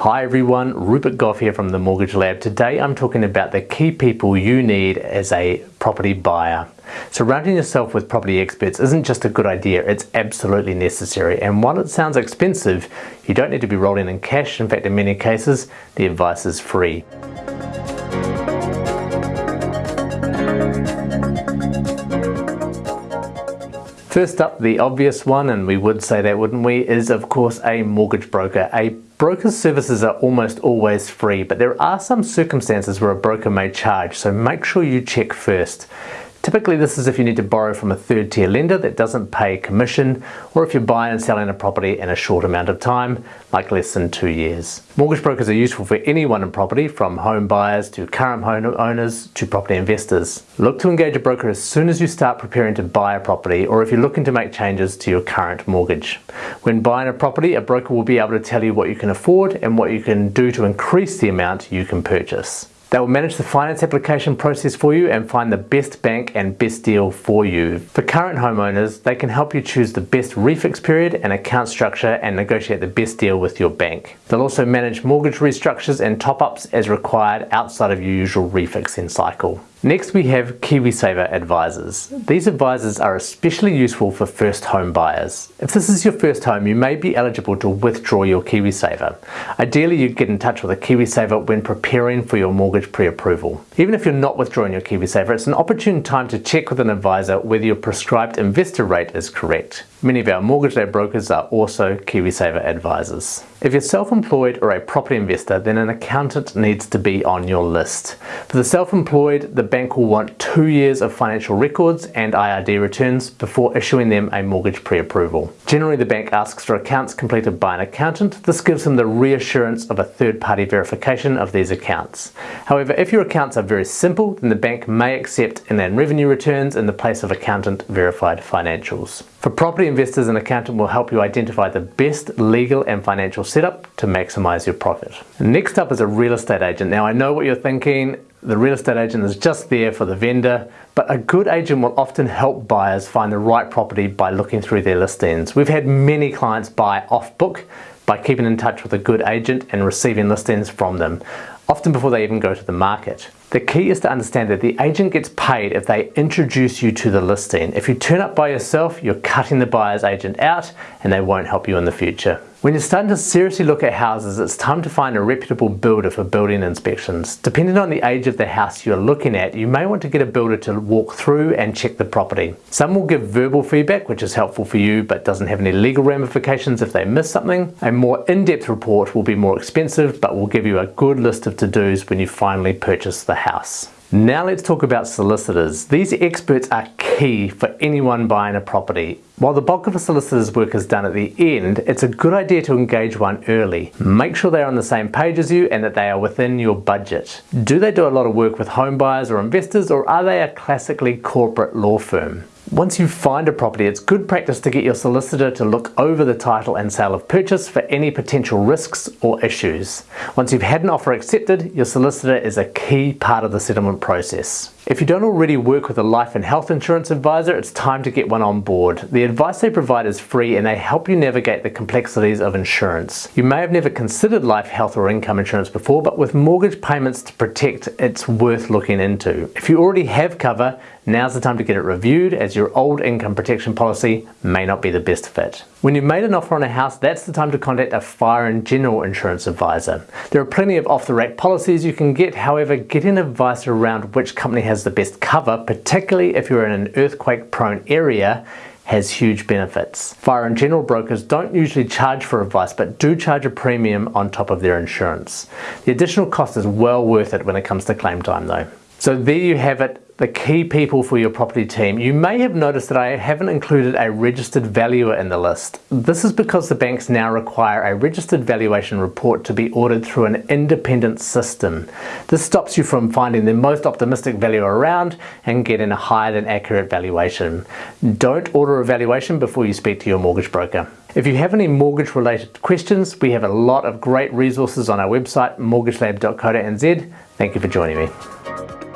Hi everyone, Rupert Gough here from the Mortgage Lab. Today I'm talking about the key people you need as a property buyer. Surrounding yourself with property experts isn't just a good idea, it's absolutely necessary. And while it sounds expensive, you don't need to be rolling in cash. In fact, in many cases, the advice is free. First up, the obvious one, and we would say that wouldn't we, is of course a mortgage broker. A broker's services are almost always free, but there are some circumstances where a broker may charge, so make sure you check first. Typically this is if you need to borrow from a third tier lender that doesn't pay commission or if you're buying and selling a property in a short amount of time, like less than two years. Mortgage brokers are useful for anyone in property from home buyers to current home owners to property investors. Look to engage a broker as soon as you start preparing to buy a property or if you're looking to make changes to your current mortgage. When buying a property, a broker will be able to tell you what you can afford and what you can do to increase the amount you can purchase. They will manage the finance application process for you and find the best bank and best deal for you. For current homeowners, they can help you choose the best refix period and account structure and negotiate the best deal with your bank. They'll also manage mortgage restructures and top-ups as required outside of your usual refixing cycle. Next we have KiwiSaver advisors. These advisors are especially useful for first home buyers. If this is your first home, you may be eligible to withdraw your KiwiSaver. Ideally, you get in touch with a KiwiSaver when preparing for your mortgage pre-approval. Even if you're not withdrawing your KiwiSaver, it's an opportune time to check with an advisor whether your prescribed investor rate is correct. Many of our mortgage lab brokers are also KiwiSaver advisors. If you're self-employed or a property investor, then an accountant needs to be on your list. For the self-employed, the bank will want two years of financial records and IRD returns before issuing them a mortgage pre-approval. Generally, the bank asks for accounts completed by an accountant. This gives them the reassurance of a third-party verification of these accounts. However, if your accounts are very simple, then the bank may accept inland revenue returns in the place of accountant verified financials. For property investors, and accountant will help you identify the best legal and financial setup to maximize your profit. Next up is a real estate agent. Now I know what you're thinking, the real estate agent is just there for the vendor, but a good agent will often help buyers find the right property by looking through their listings. We've had many clients buy off book by keeping in touch with a good agent and receiving listings from them, often before they even go to the market. The key is to understand that the agent gets paid if they introduce you to the listing. If you turn up by yourself, you're cutting the buyer's agent out and they won't help you in the future. When you're starting to seriously look at houses, it's time to find a reputable builder for building inspections. Depending on the age of the house you're looking at, you may want to get a builder to walk through and check the property. Some will give verbal feedback, which is helpful for you, but doesn't have any legal ramifications if they miss something. A more in-depth report will be more expensive, but will give you a good list of to-dos when you finally purchase the house. Now let's talk about solicitors. These experts are key for anyone buying a property. While the bulk of a solicitor's work is done at the end, it's a good idea to engage one early. Make sure they're on the same page as you and that they are within your budget. Do they do a lot of work with home buyers or investors or are they a classically corporate law firm? Once you find a property, it's good practice to get your solicitor to look over the title and sale of purchase for any potential risks or issues. Once you've had an offer accepted, your solicitor is a key part of the settlement process. If you don't already work with a life and health insurance advisor, it's time to get one on board. The advice they provide is free and they help you navigate the complexities of insurance. You may have never considered life, health or income insurance before, but with mortgage payments to protect, it's worth looking into. If you already have cover, now's the time to get it reviewed as your old income protection policy may not be the best fit. When you've made an offer on a house, that's the time to contact a fire and general insurance advisor. There are plenty of off-the-rack policies you can get, however, getting advice around which company has the best cover, particularly if you're in an earthquake-prone area, has huge benefits. Fire and general brokers don't usually charge for advice but do charge a premium on top of their insurance. The additional cost is well worth it when it comes to claim time though. So there you have it, the key people for your property team. You may have noticed that I haven't included a registered valuer in the list. This is because the banks now require a registered valuation report to be ordered through an independent system. This stops you from finding the most optimistic valuer around and getting a higher than accurate valuation. Don't order a valuation before you speak to your mortgage broker. If you have any mortgage related questions, we have a lot of great resources on our website mortgagelab.co.nz. Thank you for joining me.